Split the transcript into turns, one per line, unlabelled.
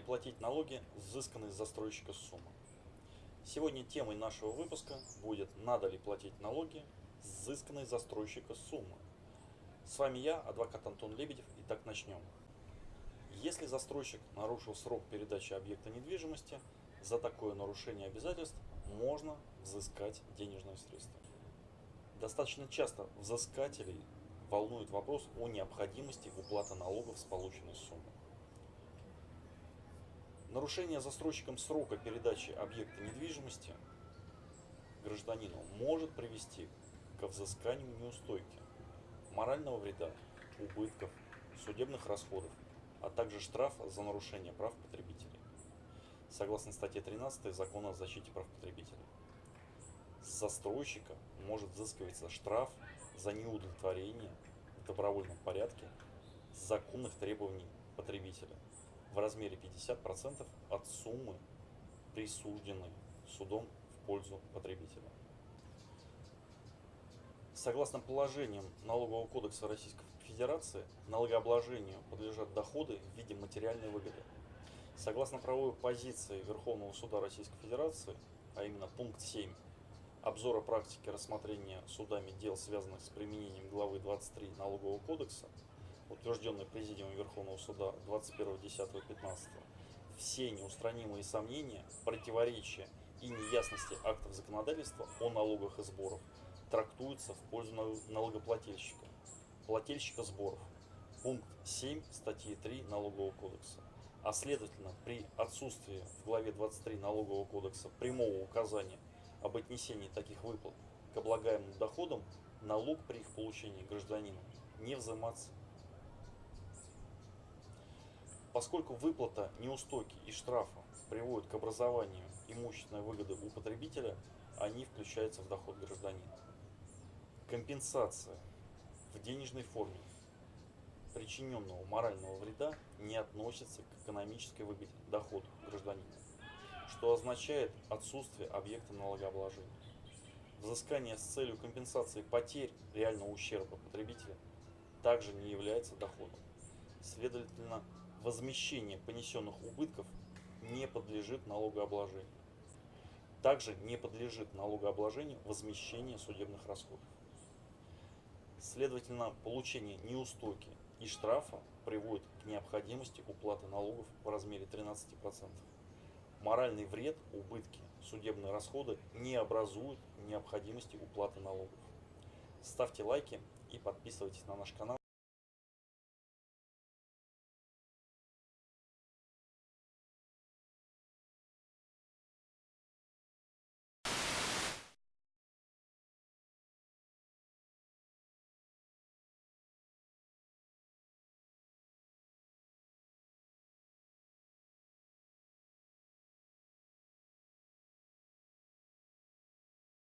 платить налоги взысканные с застройщика суммы. Сегодня темой нашего выпуска будет «Надо ли платить налоги с взысканной с застройщика суммы?». С вами я, адвокат Антон Лебедев, и так начнем. Если застройщик нарушил срок передачи объекта недвижимости, за такое нарушение обязательств можно взыскать денежные средства. Достаточно часто взыскателей волнует вопрос о необходимости уплаты налогов с полученной суммы. Нарушение застройщиком срока передачи объекта недвижимости гражданину может привести к взысканию неустойки, морального вреда, убытков, судебных расходов, а также штрафа за нарушение прав потребителей. Согласно статье 13 Закона о защите прав потребителей. С застройщика может взыскиваться штраф за неудовлетворение в добровольном порядке законных требований потребителя – в размере 50% от суммы, присужденной судом в пользу потребителя. Согласно положениям Налогового кодекса Российской Федерации, налогообложению подлежат доходы в виде материальной выгоды. Согласно правовой позиции Верховного Суда Российской Федерации, а именно пункт 7 обзора практики рассмотрения судами дел, связанных с применением главы 23 Налогового кодекса, утвержденный Президиумом Верховного Суда 21.10.15, все неустранимые сомнения, противоречия и неясности актов законодательства о налогах и сборах трактуются в пользу налогоплательщика, плательщика сборов, пункт 7 статьи 3 Налогового кодекса. А следовательно, при отсутствии в главе 23 Налогового кодекса прямого указания об отнесении таких выплат к облагаемым доходам, налог при их получении гражданину не взиматься Поскольку выплата неустойки и штрафа приводит к образованию имущественной выгоды у потребителя, они включаются в доход гражданина. Компенсация в денежной форме причиненного морального вреда не относится к экономической выгоде доходу гражданина, что означает отсутствие объекта налогообложения. Взыскание с целью компенсации потерь реального ущерба потребителя также не является доходом. Следовательно, возмещение понесенных убытков не подлежит налогообложению. Также не подлежит налогообложению возмещение судебных расходов. Следовательно, получение неустойки и штрафа приводит к необходимости уплаты налогов в размере 13%. Моральный вред, убытки, судебные расходы не образуют необходимости уплаты налогов. Ставьте лайки и подписывайтесь на наш канал.